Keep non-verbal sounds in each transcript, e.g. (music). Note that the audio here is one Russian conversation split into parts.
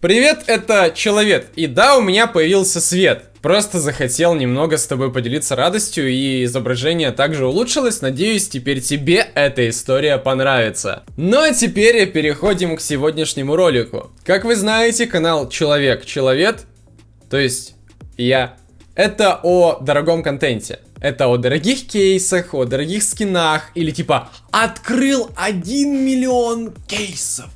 Привет, это Человек, и да, у меня появился свет. Просто захотел немного с тобой поделиться радостью, и изображение также улучшилось. Надеюсь, теперь тебе эта история понравится. Ну а теперь переходим к сегодняшнему ролику. Как вы знаете, канал Человек Человек, то есть я, это о дорогом контенте. Это о дорогих кейсах, о дорогих скинах, или типа открыл 1 миллион кейсов.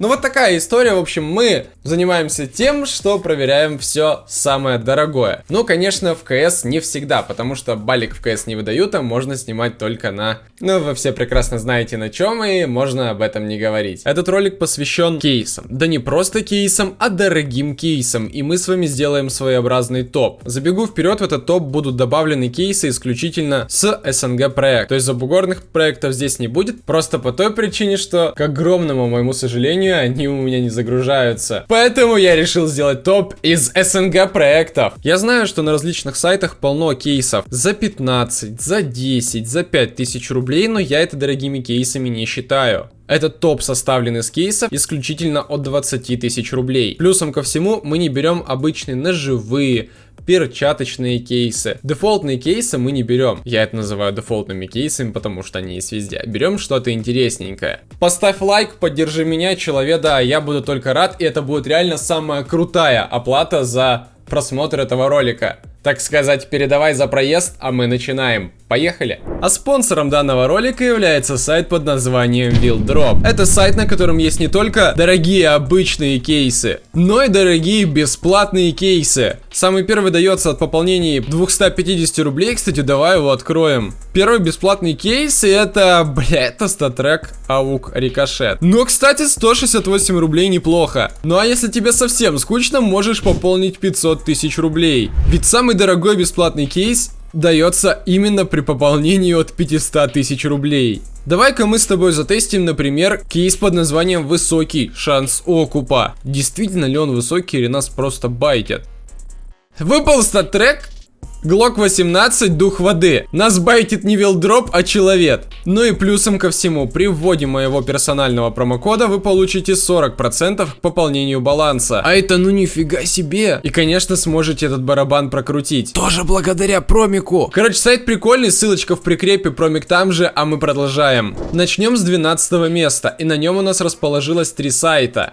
Ну вот такая история, в общем, мы занимаемся тем, что проверяем все самое дорогое. Ну, конечно, в КС не всегда, потому что балик в КС не выдают, а можно снимать только на... Ну, вы все прекрасно знаете на чем, и можно об этом не говорить. Этот ролик посвящен кейсам. Да не просто кейсам, а дорогим кейсам, и мы с вами сделаем своеобразный топ. Забегу вперед, в этот топ будут добавлены кейсы исключительно с СНГ проект. То есть забугорных проектов здесь не будет, просто по той причине, что, к огромному моему сожалению, они у меня не загружаются. Поэтому я решил сделать топ из СНГ проектов. Я знаю, что на различных сайтах полно кейсов за 15, за 10, за 5000 рублей, но я это дорогими кейсами не считаю. Этот топ составлен из кейсов исключительно от 20 тысяч рублей. Плюсом ко всему мы не берем обычные ножевые, перчаточные кейсы. Дефолтные кейсы мы не берем. Я это называю дефолтными кейсами, потому что они есть везде. Берем что-то интересненькое. Поставь лайк, поддержи меня, человека, я буду только рад, и это будет реально самая крутая оплата за просмотр этого ролика. Так сказать, передавай за проезд, а мы начинаем. Поехали! А спонсором данного ролика является сайт под названием WillDrop. Это сайт, на котором есть не только дорогие обычные кейсы, но и дорогие бесплатные кейсы. Самый первый дается от пополнения 250 рублей, кстати, давай его откроем. Первый бесплатный кейс, это, бля, это статрек Аук Рикошет. Но, кстати, 168 рублей неплохо. Ну а если тебе совсем скучно, можешь пополнить 500 тысяч рублей. Ведь самый дорогой бесплатный кейс дается именно при пополнении от 500 тысяч рублей. Давай-ка мы с тобой затестим, например, кейс под названием «Высокий шанс окупа». Действительно ли он высокий или нас просто байтят? Выпал стат-трек, Глок 18, дух воды. Нас байтит не вилдроп, а человек. Ну и плюсом ко всему, при вводе моего персонального промокода вы получите 40% к пополнению баланса. А это ну нифига себе. И конечно сможете этот барабан прокрутить. Тоже благодаря промику. Короче, сайт прикольный, ссылочка в прикрепе, промик там же, а мы продолжаем. Начнем с 12 места, и на нем у нас расположилось три сайта.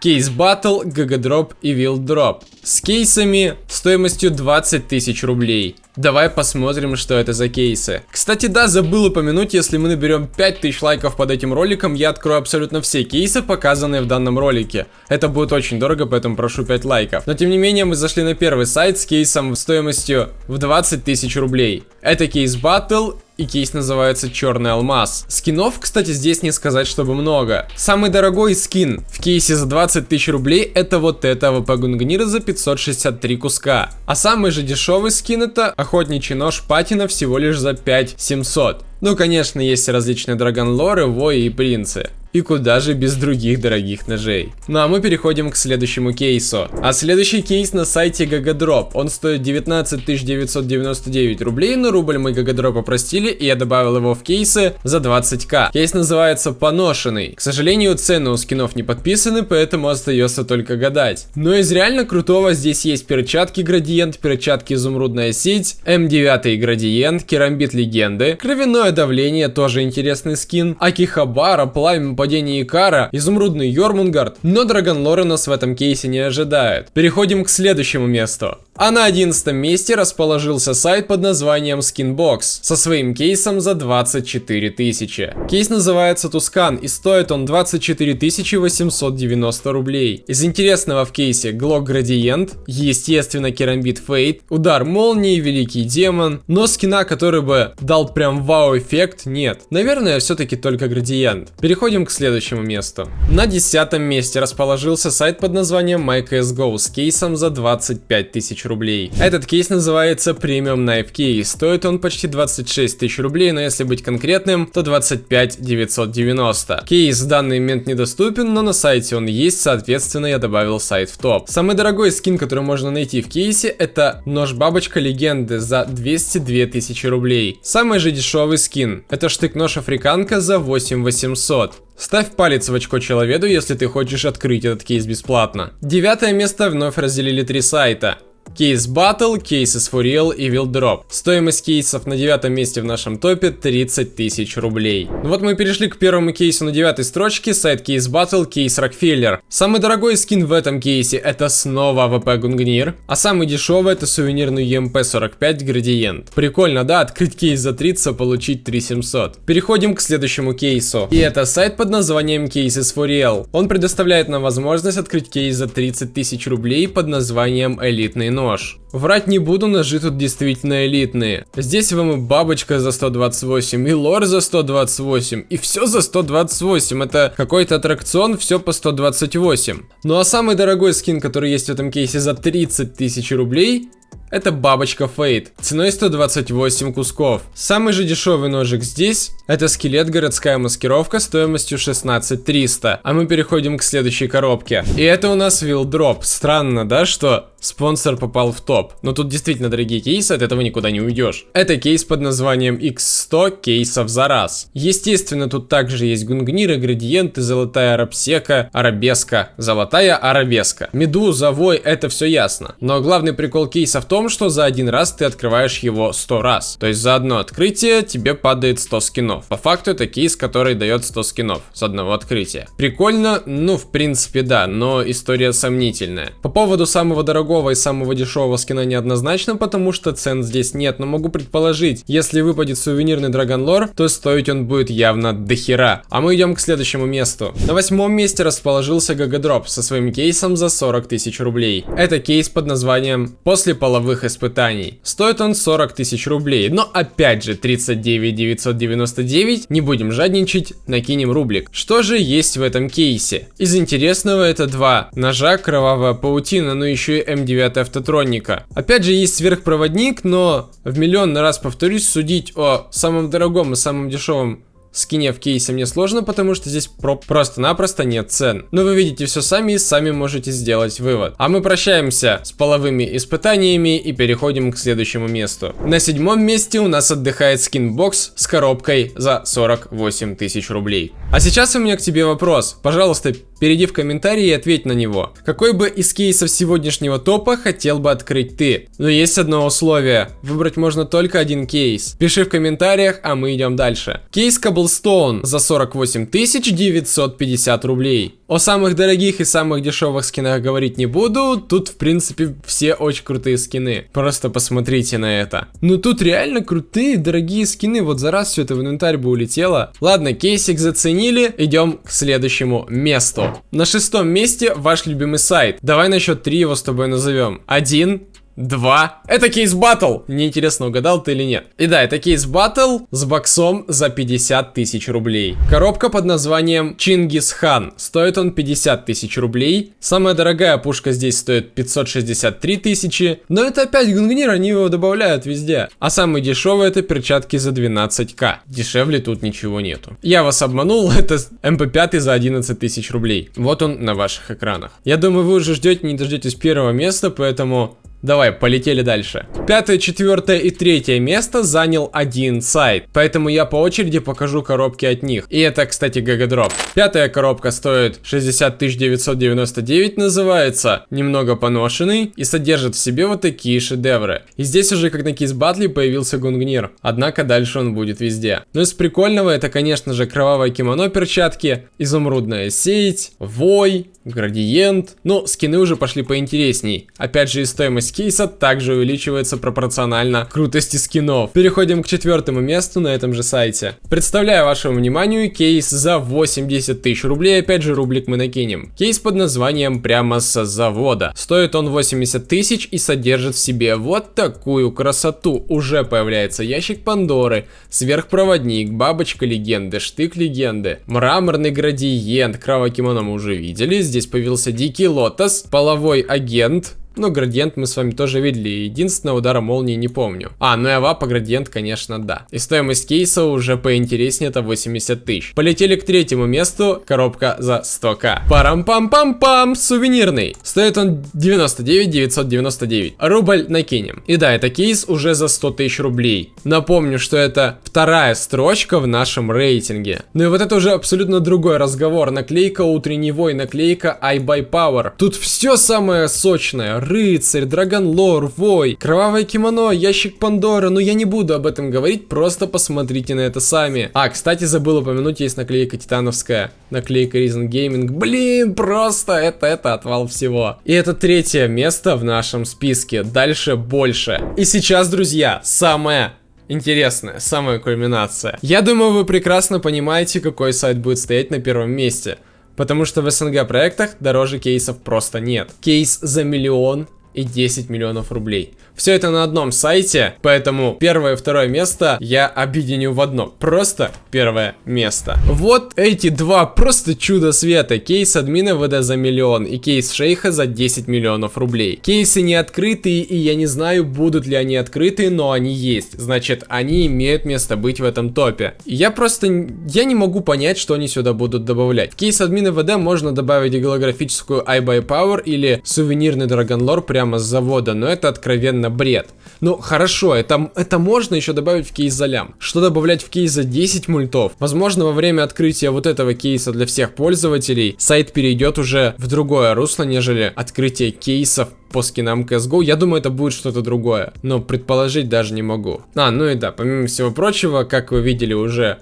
Кейс Battle, GG и Drop. С кейсами стоимостью 20 тысяч рублей. Давай посмотрим, что это за кейсы. Кстати, да, забыл упомянуть, если мы наберем 5000 лайков под этим роликом, я открою абсолютно все кейсы, показанные в данном ролике. Это будет очень дорого, поэтому прошу 5 лайков. Но тем не менее, мы зашли на первый сайт с кейсом стоимостью в 20 тысяч рублей. Это кейс Battle и кейс называется Черный Алмаз. Скинов, кстати, здесь не сказать, чтобы много. Самый дорогой скин в кейсе за 20 тысяч рублей это вот это ВП Гунгнира за 563 куска. А самый же дешевый скин это охотничий нож Патина всего лишь за 5700. Ну, конечно, есть различные драгонлоры, вои и принцы. И куда же без других дорогих ножей. Ну а мы переходим к следующему кейсу. А следующий кейс на сайте Gagadrop. Он стоит 19 999 рублей, но рубль мы Gagadrop простили, и я добавил его в кейсы за 20к. Кейс называется Поношенный. К сожалению, цены у скинов не подписаны, поэтому остается только гадать. Но из реально крутого здесь есть перчатки градиент, перчатки изумрудная сеть, М9 градиент, керамбит легенды, кровяное Двойное давление, тоже интересный скин. Акихабара, пламя падения Икара, изумрудный Йормунгард. Но Драгонлоры нас в этом кейсе не ожидает. Переходим к следующему месту. А на 11 месте расположился сайт под названием Skinbox со своим кейсом за 24 тысячи. Кейс называется Tuscan и стоит он 24 890 рублей. Из интересного в кейсе Глок Градиент, естественно Керамбит Fade, Удар Молнии, Великий Демон, но скина, который бы дал прям вау-эффект, нет. Наверное, все-таки только Градиент. Переходим к следующему месту. На 10 месте расположился сайт под названием MyCSGO с кейсом за 25 тысяч рублей. Этот кейс называется Premium Knife Case. Стоит он почти 26 тысяч рублей, но если быть конкретным, то 25 990. Кейс в данный момент недоступен, но на сайте он есть, соответственно я добавил сайт в топ. Самый дорогой скин, который можно найти в кейсе, это нож-бабочка легенды за 202 тысячи рублей. Самый же дешевый скин, это штык-нож африканка за 8800. Ставь палец в очко человеку, если ты хочешь открыть этот кейс бесплатно. Девятое место вновь разделили три сайта. Case Battle, Cases for Real и Will Drop. Стоимость кейсов на девятом месте в нашем топе 30 тысяч рублей. Ну вот мы перешли к первому кейсу на девятой строчке, сайт Case Battle, кейс Rockefeller. Самый дорогой скин в этом кейсе это снова AWP Гунгнир, а самый дешевый это сувенирный UMP45 Градиент. Прикольно, да, открыть кейс за 30, получить 3700. Переходим к следующему кейсу. И это сайт под названием Cases for Real. Он предоставляет нам возможность открыть кейс за 30 тысяч рублей под названием Элитный нож. Врать не буду, ножи тут действительно элитные. Здесь вам и бабочка за 128, и лор за 128, и все за 128. Это какой-то аттракцион, все по 128. Ну а самый дорогой скин, который есть в этом кейсе за 30 тысяч рублей, это бабочка Фейт, ценой 128 кусков. Самый же дешевый ножик здесь, это скелет городская маскировка стоимостью 16300. А мы переходим к следующей коробке. И это у нас Drop. Странно, да, что спонсор попал в топ. Но тут действительно дорогие кейсы, от этого никуда не уйдешь. Это кейс под названием X100 кейсов за раз. Естественно, тут также есть гунгниры, градиенты, золотая арабсека, арабеска, золотая арабеска. Медуза, вой, это все ясно. Но главный прикол кейса в том, том, что за один раз ты открываешь его 100 раз. То есть за одно открытие тебе падает 100 скинов. По факту это кейс, который дает 100 скинов с одного открытия. Прикольно? Ну, в принципе, да, но история сомнительная. По поводу самого дорогого и самого дешевого скина неоднозначно, потому что цен здесь нет, но могу предположить, если выпадет сувенирный Драгонлор, то стоить он будет явно дохера. А мы идем к следующему месту. На восьмом месте расположился Гагадроп со своим кейсом за 40 тысяч рублей. Это кейс под названием «После половых половых испытаний. Стоит он 40 тысяч рублей, но опять же 39 999, не будем жадничать, накинем рублик. Что же есть в этом кейсе? Из интересного это два ножа, кровавая паутина, но еще и М9 автотроника. Опять же есть сверхпроводник, но в миллион раз повторюсь, судить о самом дорогом и самом дешевом скине в кейсе мне сложно, потому что здесь про просто-напросто нет цен. Но вы видите все сами и сами можете сделать вывод. А мы прощаемся с половыми испытаниями и переходим к следующему месту. На седьмом месте у нас отдыхает SkinBox с коробкой за 48 тысяч рублей. А сейчас у меня к тебе вопрос. Пожалуйста, перейди в комментарии и ответь на него. Какой бы из кейсов сегодняшнего топа хотел бы открыть ты? Но есть одно условие. Выбрать можно только один кейс. Пиши в комментариях, а мы идем дальше. Кейс Cobblestone за 48 950 рублей. О самых дорогих и самых дешевых скинах говорить не буду. Тут, в принципе, все очень крутые скины. Просто посмотрите на это. Ну тут реально крутые, дорогие скины. Вот за раз все это в инвентарь бы улетело. Ладно, кейсик заценили. Идем к следующему месту. На шестом месте ваш любимый сайт. Давай на счет три его с тобой назовем. Один, два. Это Case Battle. Мне интересно, угадал ты или нет. И да, это Case Battle с боксом за 50 тысяч рублей. Коробка под названием Чингис Хан. Стоит он 50 тысяч рублей. Самая дорогая пушка здесь стоит 563 тысячи. Но это опять гунгнир, они его добавляют везде. А самый дешевый это перчатки за 12к. Дешевле тут ничего нету. Я вас обманул, (laughs) это MP5 за 11 тысяч рублей. Вот он на ваших экранах. Я думаю, вы уже ждете, не дождетесь первого места, поэтому Давай, полетели дальше. Пятое, четвертое и третье место занял один сайт, поэтому я по очереди покажу коробки от них. И это, кстати, GGDrop. Пятая коробка стоит 60 999, называется, немного поношенный и содержит в себе вот такие шедевры. И здесь уже как на Case Battle е появился гунгнир, однако дальше он будет везде. Но из прикольного это, конечно же, кровавое кимоно перчатки, изумрудная сеть, вой, градиент. Ну, скины уже пошли поинтересней. Опять же, и стоимость кейса также увеличивается пропорционально крутости скинов. Переходим к четвертому месту на этом же сайте. Представляю вашему вниманию кейс за 80 тысяч рублей. Опять же, рублик мы накинем. Кейс под названием прямо с завода. Стоит он 80 тысяч и содержит в себе вот такую красоту. Уже появляется ящик Пандоры, сверхпроводник, бабочка легенды, штык легенды, мраморный градиент, кровокимоно мы уже видели. Здесь появился дикий лотос, половой агент, Ну, градиент мы с вами тоже видели. Единственного удара молнии не помню. А, ну и авапа градиент, конечно, да. И стоимость кейса уже поинтереснее, это 80 тысяч. Полетели к третьему месту. Коробка за 100к. Парам-пам-пам-пам, сувенирный. Стоит он 99 999. Рубль накинем. И да, это кейс уже за 100 тысяч рублей. Напомню, что это вторая строчка в нашем рейтинге. Ну и вот это уже абсолютно другой разговор. Наклейка утренний вой, наклейка I buy power. Тут все самое сочное рыцарь, драгонлор, вой, кровавое кимоно, ящик Пандоры, но я не буду об этом говорить, просто посмотрите на это сами. А, кстати, забыл упомянуть, есть наклейка титановская, наклейка Reason Gaming, блин, просто это, это отвал всего. И это третье место в нашем списке, дальше больше. И сейчас, друзья, самое интересная, самая кульминация. Я думаю, вы прекрасно понимаете, какой сайт будет стоять на первом месте. Потому что в СНГ проектах дороже кейсов просто нет. Кейс за миллион и 10 миллионов рублей. Все это на одном сайте, поэтому первое и второе место я объединю в одно. Просто первое место. Вот эти два просто чудо света. Кейс админа ВД за миллион и кейс шейха за 10 миллионов рублей. Кейсы не открытые и я не знаю, будут ли они открытые, но они есть. Значит, они имеют место быть в этом топе. Я просто, я не могу понять, что они сюда будут добавлять. В кейс админа ВД можно добавить голографическую iBuyPower или сувенирный Драгонлор прямо с завода, но это откровенно реально бред. Ну, хорошо, это, это можно еще добавить в кейс за лям. Что добавлять в кейс за 10 мультов? Возможно, во время открытия вот этого кейса для всех пользователей сайт перейдет уже в другое русло, нежели открытие кейсов по скинам CSGO. Я думаю, это будет что-то другое, но предположить даже не могу. А, ну и да, помимо всего прочего, как вы видели уже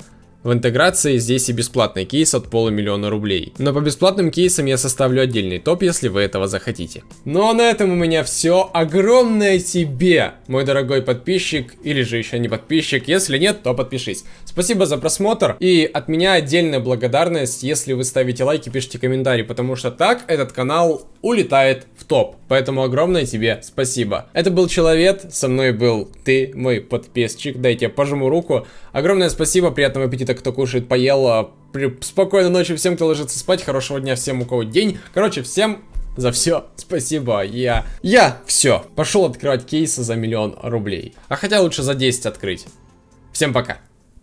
в интеграции здесь и бесплатный кейс от полумиллиона рублей. Но по бесплатным кейсам я составлю отдельный топ, если вы этого захотите. Ну а на этом у меня все. Огромное тебе, мой дорогой подписчик, или же еще не подписчик. Если нет, то подпишись. Спасибо за просмотр. И от меня отдельная благодарность, если вы ставите лайки, пишите комментарии, потому что так этот канал улетает в топ. Поэтому огромное тебе спасибо. Это был Человек, со мной был ты, мой подписчик. Дайте я пожму руку. Огромное спасибо, приятного аппетита кто кушает, поел. А, спокойной ночи всем, кто ложится спать. Хорошего дня всем, у кого день. Короче, всем за все спасибо. Я, я все, пошел открывать кейсы за миллион рублей. А хотя лучше за 10 открыть. Всем пока.